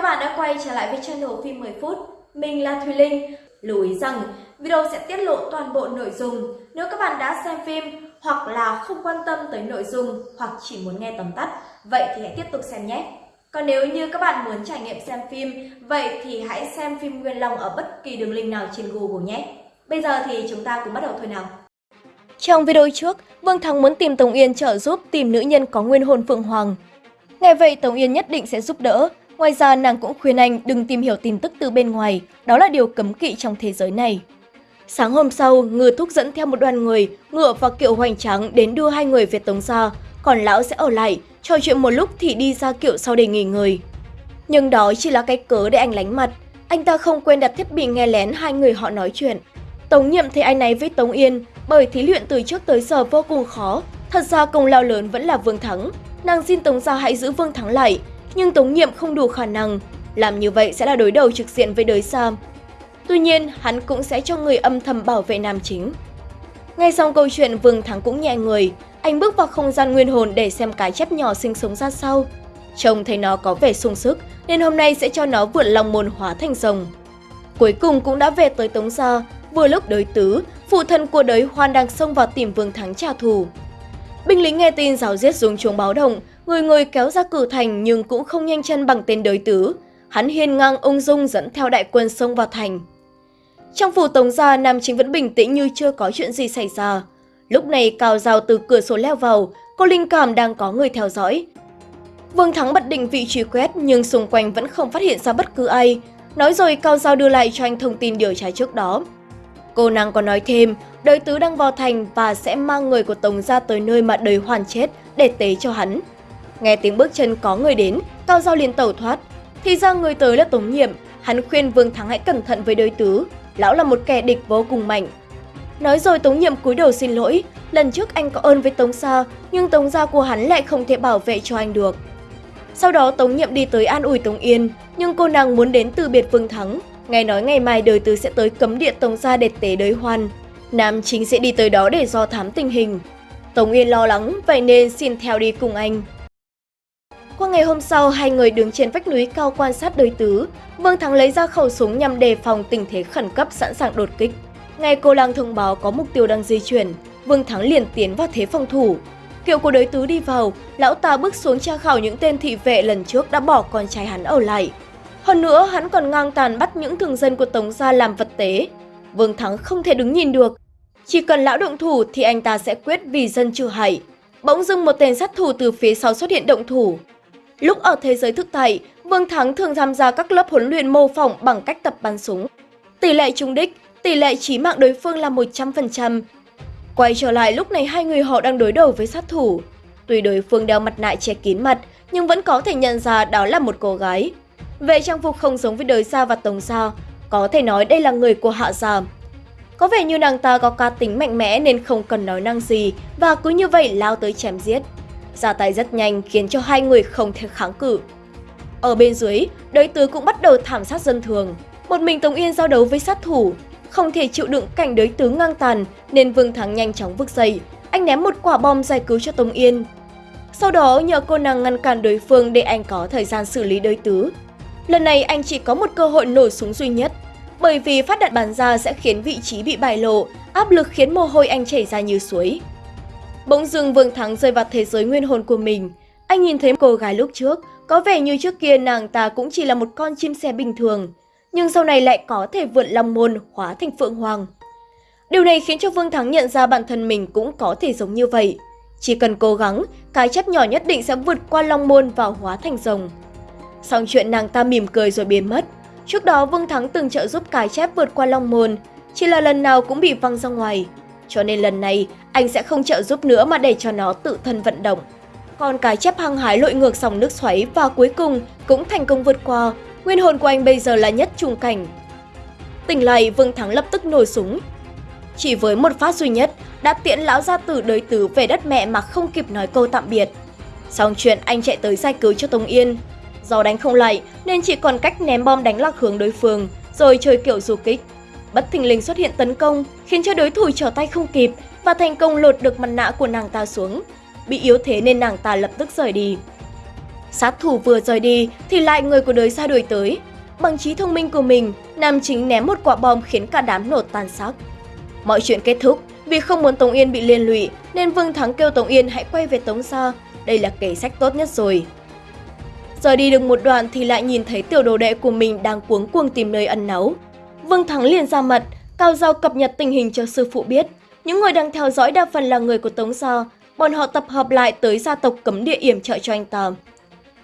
các bạn đã quay trở lại với channel phim 10 phút. Mình là Thùy Linh. Lưu ý rằng video sẽ tiết lộ toàn bộ nội dung. Nếu các bạn đã xem phim hoặc là không quan tâm tới nội dung hoặc chỉ muốn nghe tóm tắt, vậy thì hãy tiếp tục xem nhé. Còn nếu như các bạn muốn trải nghiệm xem phim, vậy thì hãy xem phim Nguyên Long ở bất kỳ đường link nào trên Google nhé. Bây giờ thì chúng ta cùng bắt đầu thôi nào. Trong video trước, Vương Thắng muốn tìm Tống Yên trợ giúp tìm nữ nhân có nguyên hồn Phượng Hoàng. Nghe vậy Tống Yên nhất định sẽ giúp đỡ, Ngoài ra, nàng cũng khuyên anh đừng tìm hiểu tin tức từ bên ngoài, đó là điều cấm kỵ trong thế giới này. Sáng hôm sau, Ngư Thúc dẫn theo một đoàn người, ngựa và kiệu hoành tráng đến đưa hai người về Tống Gia, còn lão sẽ ở lại, trò chuyện một lúc thì đi ra kiệu sau để nghỉ ngơi. Nhưng đó chỉ là cái cớ để anh lánh mặt, anh ta không quên đặt thiết bị nghe lén hai người họ nói chuyện. Tống nhiệm thấy anh ấy với Tống Yên, bởi thí luyện từ trước tới giờ vô cùng khó, thật ra công lao lớn vẫn là Vương Thắng. Nàng xin Tống Gia hãy giữ Vương Thắng lại, nhưng Tống Nhiệm không đủ khả năng, làm như vậy sẽ là đối đầu trực diện với đới Sam. Tuy nhiên, hắn cũng sẽ cho người âm thầm bảo vệ nam chính. Ngay sau câu chuyện Vương Thắng cũng nhẹ người, anh bước vào không gian nguyên hồn để xem cái chép nhỏ sinh sống ra sao. Trông thấy nó có vẻ sung sức nên hôm nay sẽ cho nó vượt lòng môn hóa thành rồng. Cuối cùng cũng đã về tới Tống Gia, vừa lúc đới tứ, phụ thân của đới Hoan đang xông vào tìm Vương Thắng trả thù. Binh lính nghe tin giáo giết dùng chuông báo động, người người kéo ra cử thành nhưng cũng không nhanh chân bằng tên đới tứ. Hắn hiên ngang ung dung dẫn theo đại quân xông vào thành. Trong phủ tống gia, Nam Chính vẫn bình tĩnh như chưa có chuyện gì xảy ra. Lúc này Cao Giao từ cửa sổ leo vào, cô linh cảm đang có người theo dõi. Vương Thắng bật định vị truy quét nhưng xung quanh vẫn không phát hiện ra bất cứ ai. Nói rồi Cao Giao đưa lại cho anh thông tin điều tra trước đó. Cô nàng còn nói thêm, đời tứ đang vào thành và sẽ mang người của Tống ra tới nơi mà đời hoàn chết để tế cho hắn. Nghe tiếng bước chân có người đến, Cao Giao liền tẩu thoát. Thì ra người tới là Tống Nhiệm, hắn khuyên Vương Thắng hãy cẩn thận với đối tứ. Lão là một kẻ địch vô cùng mạnh. Nói rồi Tống Nhiệm cúi đầu xin lỗi, lần trước anh có ơn với Tống Sa, nhưng Tống gia của hắn lại không thể bảo vệ cho anh được. Sau đó Tống Nhiệm đi tới an ủi Tống Yên, nhưng cô nàng muốn đến từ biệt Vương Thắng. Nghe nói ngày mai đời tứ sẽ tới cấm địa Tống gia để tế đới hoan. Nam chính sẽ đi tới đó để do thám tình hình. Tống Yên lo lắng, vậy nên xin theo đi cùng anh. Qua ngày hôm sau, hai người đứng trên vách núi cao quan sát đối tứ. Vương Thắng lấy ra khẩu súng nhằm đề phòng tình thế khẩn cấp sẵn sàng đột kích. Ngay cô lang thông báo có mục tiêu đang di chuyển, Vương Thắng liền tiến vào thế phòng thủ. Kiệu của đối tứ đi vào, lão ta bước xuống tra khảo những tên thị vệ lần trước đã bỏ con trai hắn ở lại. Hơn nữa, hắn còn ngang tàn bắt những thường dân của Tống gia làm vật tế. Vương Thắng không thể đứng nhìn được. Chỉ cần lão động thủ thì anh ta sẽ quyết vì dân trừ hại. Bỗng dưng một tên sát thủ từ phía sau xuất hiện động thủ. Lúc ở thế giới thực tại, Vương Thắng thường tham gia các lớp huấn luyện mô phỏng bằng cách tập bắn súng. Tỷ lệ trúng đích, tỷ lệ chí mạng đối phương là 100%. Quay trở lại lúc này hai người họ đang đối đầu với sát thủ. Tuy đối phương đeo mặt nạ che kín mặt, nhưng vẫn có thể nhận ra đó là một cô gái. Về trang phục không giống với đời Sa và Tống Sa, có thể nói đây là người của Hạ Gia. Có vẻ như nàng ta có cá tính mạnh mẽ nên không cần nói năng gì và cứ như vậy lao tới chém giết ra tay rất nhanh khiến cho hai người không thể kháng cự. Ở bên dưới, đới tứ cũng bắt đầu thảm sát dân thường. Một mình Tống Yên giao đấu với sát thủ, không thể chịu đựng cảnh đới tứ ngang tàn nên Vương Thắng nhanh chóng vực dậy. Anh ném một quả bom giải cứu cho Tống Yên. Sau đó nhờ cô nàng ngăn cản đối phương để anh có thời gian xử lý đới tứ. Lần này anh chỉ có một cơ hội nổ súng duy nhất, bởi vì phát đạn bắn ra sẽ khiến vị trí bị bại lộ, áp lực khiến mồ hôi anh chảy ra như suối. Bỗng dưng Vương Thắng rơi vào thế giới nguyên hồn của mình. Anh nhìn thấy cô gái lúc trước, có vẻ như trước kia nàng ta cũng chỉ là một con chim sẻ bình thường, nhưng sau này lại có thể vượt long môn hóa thành phượng hoàng. Điều này khiến cho Vương Thắng nhận ra bản thân mình cũng có thể giống như vậy. Chỉ cần cố gắng, cái chấp nhỏ nhất định sẽ vượt qua long môn và hóa thành rồng. Xong chuyện nàng ta mỉm cười rồi biến mất. Trước đó Vương Thắng từng trợ giúp cái chép vượt qua long môn, chỉ là lần nào cũng bị văng ra ngoài cho nên lần này anh sẽ không trợ giúp nữa mà để cho nó tự thân vận động. Còn cái chép hăng hái lội ngược dòng nước xoáy và cuối cùng cũng thành công vượt qua, nguyên hồn của anh bây giờ là nhất trùng cảnh. Tỉnh lại, Vương Thắng lập tức nổi súng. Chỉ với một phát duy nhất, đã tiễn lão gia tử đới tứ về đất mẹ mà không kịp nói câu tạm biệt. Xong chuyện anh chạy tới giải cứu cho Tống Yên. Do đánh không lại nên chỉ còn cách ném bom đánh lạc hướng đối phương, rồi chơi kiểu du kích bất thình lình xuất hiện tấn công, khiến cho đối thủ trở tay không kịp và thành công lột được mặt nạ của nàng ta xuống. Bị yếu thế nên nàng ta lập tức rời đi. Sát thủ vừa rời đi thì lại người của đời xa đuổi tới. Bằng trí thông minh của mình, nam chính ném một quả bom khiến cả đám nổ tan xác. Mọi chuyện kết thúc vì không muốn Tống Yên bị liên lụy nên Vương Thắng kêu Tống Yên hãy quay về Tống Gia. Đây là kế sách tốt nhất rồi. Giờ đi được một đoạn thì lại nhìn thấy tiểu đồ đệ của mình đang cuống cuồng tìm nơi ẩn náu. Vương Thắng liền ra mặt, cao giao cập nhật tình hình cho sư phụ biết. Những người đang theo dõi đa phần là người của Tống Gia, bọn họ tập hợp lại tới gia tộc cấm địa yểm trợ cho anh ta.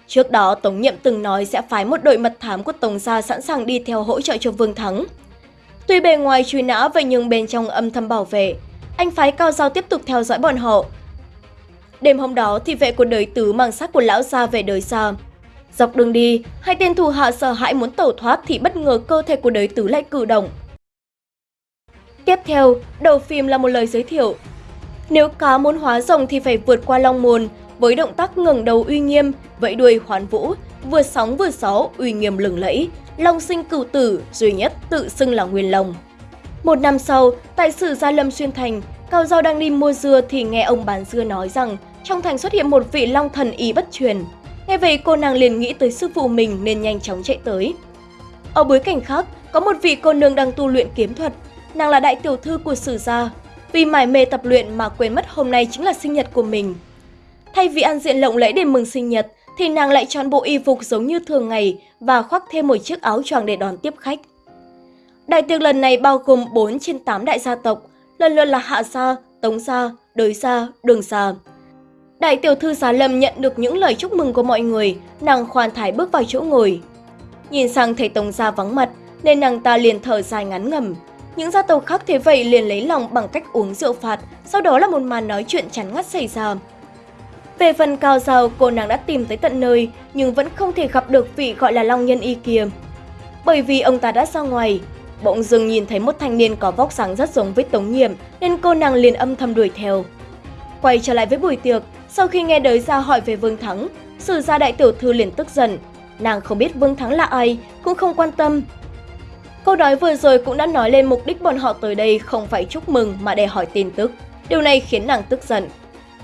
Trước đó, Tống Nhiệm từng nói sẽ phái một đội mật thám của Tống Gia sẵn sàng đi theo hỗ trợ cho Vương Thắng. Tuy bề ngoài truy nã vậy nhưng bên trong âm thầm bảo vệ, anh phái Cao Giao tiếp tục theo dõi bọn họ. Đêm hôm đó, thì vệ của đời tứ mang xác của lão gia về đời xa. Dọc đường đi, hai tên thù hạ sợ hãi muốn tẩu thoát thì bất ngờ cơ thể của đời tứ lại cử động. Tiếp theo, đầu phim là một lời giới thiệu. Nếu cá muốn hóa rồng thì phải vượt qua long mồn, với động tác ngẩng đầu uy nghiêm, vẫy đuôi hoán vũ, vừa sóng vừa gió, uy nghiêm lừng lẫy, long sinh cửu tử, duy nhất tự xưng là Nguyên Long. Một năm sau, tại sử Gia Lâm Xuyên Thành, Cao Giao đang đi mua dưa thì nghe ông bán dưa nói rằng trong thành xuất hiện một vị long thần y bất truyền. Nghe vậy cô nàng liền nghĩ tới sư phụ mình nên nhanh chóng chạy tới. Ở bối cảnh khác, có một vị cô nương đang tu luyện kiếm thuật. Nàng là đại tiểu thư của sử gia. Vì mải mê tập luyện mà quên mất hôm nay chính là sinh nhật của mình. Thay vì ăn diện lộng lẫy để mừng sinh nhật, thì nàng lại chọn bộ y phục giống như thường ngày và khoác thêm một chiếc áo choàng để đón tiếp khách. Đại tiệc lần này bao gồm 4 trên 8 đại gia tộc, lần lượt là Hạ Gia, Tống Gia, Đới Gia, Đường Gia. Đại tiểu thư Giá Lâm nhận được những lời chúc mừng của mọi người, nàng khoan thải bước vào chỗ ngồi. Nhìn sang thấy Tống Gia vắng mặt, nên nàng ta liền thở dài ngắn ngầm. Những gia tộc khác thế vậy liền lấy lòng bằng cách uống rượu phạt, sau đó là một màn nói chuyện chắn ngắt xảy ra. Về phần cao giàu, cô nàng đã tìm tới tận nơi, nhưng vẫn không thể gặp được vị gọi là Long Nhân Y kia. Bởi vì ông ta đã ra ngoài, bỗng dưng nhìn thấy một thanh niên có vóc dáng rất giống với Tống Nhiệm, nên cô nàng liền âm thầm đuổi theo. Quay trở lại với buổi tiệc, sau khi nghe đới ra hỏi về Vương Thắng, sử gia đại tiểu thư liền tức giận. Nàng không biết Vương Thắng là ai, cũng không quan tâm. Câu nói vừa rồi cũng đã nói lên mục đích bọn họ tới đây không phải chúc mừng mà để hỏi tin tức. Điều này khiến nàng tức giận.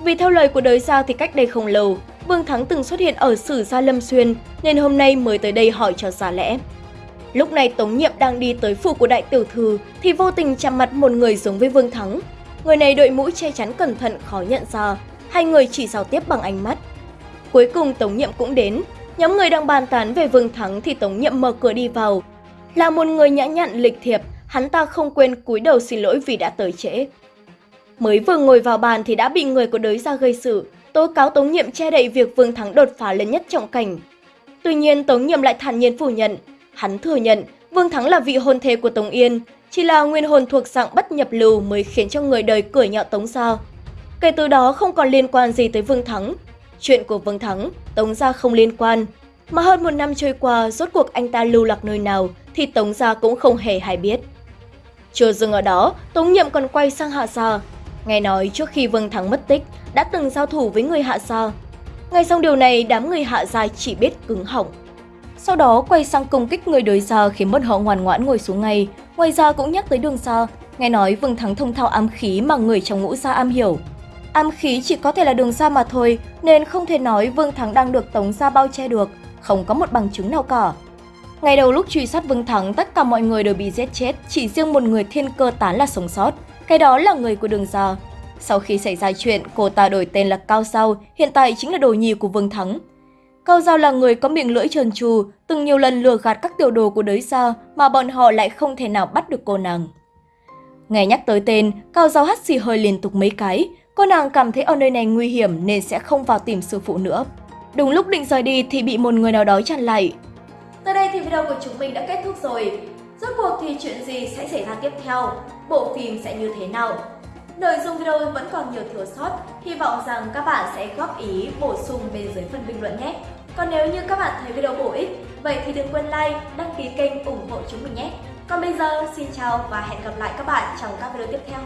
Vì theo lời của đới gia thì cách đây không lâu, Vương Thắng từng xuất hiện ở Sử Gia Lâm Xuyên nên hôm nay mới tới đây hỏi cho giả lẽ. Lúc này Tống Nhiệm đang đi tới phủ của đại tiểu thư thì vô tình chạm mặt một người giống với Vương Thắng. Người này đội mũ che chắn cẩn thận khó nhận ra, hai người chỉ giao tiếp bằng ánh mắt. Cuối cùng Tống Nhiệm cũng đến, nhóm người đang bàn tán về Vương Thắng thì Tống Nhiệm mở cửa đi vào. Là một người nhã nhặn lịch thiệp, hắn ta không quên cúi đầu xin lỗi vì đã tới trễ. Mới vừa ngồi vào bàn thì đã bị người của đới ra gây sự, tố cáo Tống Nhiệm che đậy việc Vương Thắng đột phá lên nhất trọng cảnh. Tuy nhiên Tống Nhiệm lại thản nhiên phủ nhận, hắn thừa nhận Vương Thắng là vị hôn thê của Tống Yên, chỉ là nguyên hồn thuộc dạng bất nhập lưu mới khiến cho người đời cười nhạo Tống sao Kể từ đó không còn liên quan gì tới Vương Thắng. Chuyện của Vương Thắng, Tống Gia không liên quan. Mà hơn một năm trôi qua, rốt cuộc anh ta lưu lạc nơi nào thì Tống Gia cũng không hề hay biết. Chưa dừng ở đó, Tống Nhiệm còn quay sang Hạ Gia, Nghe nói trước khi Vương Thắng mất tích, đã từng giao thủ với người hạ gia. Ngay sau điều này, đám người hạ gia chỉ biết cứng họng. Sau đó quay sang công kích người đối gia khiến bọn họ ngoan ngoãn ngồi xuống ngay. Ngoài ra cũng nhắc tới đường xa, nghe nói Vương Thắng thông thạo ám khí mà người trong ngũ gia am hiểu. Ám khí chỉ có thể là đường xa mà thôi, nên không thể nói Vương Thắng đang được Tống gia bao che được, không có một bằng chứng nào cả. Ngày đầu lúc truy sát Vương Thắng, tất cả mọi người đều bị giết chết, chỉ riêng một người thiên cơ tán là sống sót. Cái đó là người của đường gia. Sau khi xảy ra chuyện, cô ta đổi tên là Cao Giao, hiện tại chính là đồ nhì của Vương Thắng. Cao Giao là người có miệng lưỡi trần trù, từng nhiều lần lừa gạt các tiểu đồ của đới gia mà bọn họ lại không thể nào bắt được cô nàng. Nghe nhắc tới tên, Cao Giao hắt xì hơi liên tục mấy cái, cô nàng cảm thấy ở nơi này nguy hiểm nên sẽ không vào tìm sư phụ nữa. Đúng lúc định rời đi thì bị một người nào đó chặn lại. Tới đây thì video của chúng mình đã kết thúc rồi. Rốt cuộc thì chuyện gì sẽ xảy ra tiếp theo? Bộ phim sẽ như thế nào? Nội dung video vẫn còn nhiều thiếu sót, hy vọng rằng các bạn sẽ góp ý bổ sung bên dưới phần bình luận nhé. Còn nếu như các bạn thấy video bổ ích, vậy thì đừng quên like, đăng ký kênh ủng hộ chúng mình nhé. Còn bây giờ, xin chào và hẹn gặp lại các bạn trong các video tiếp theo.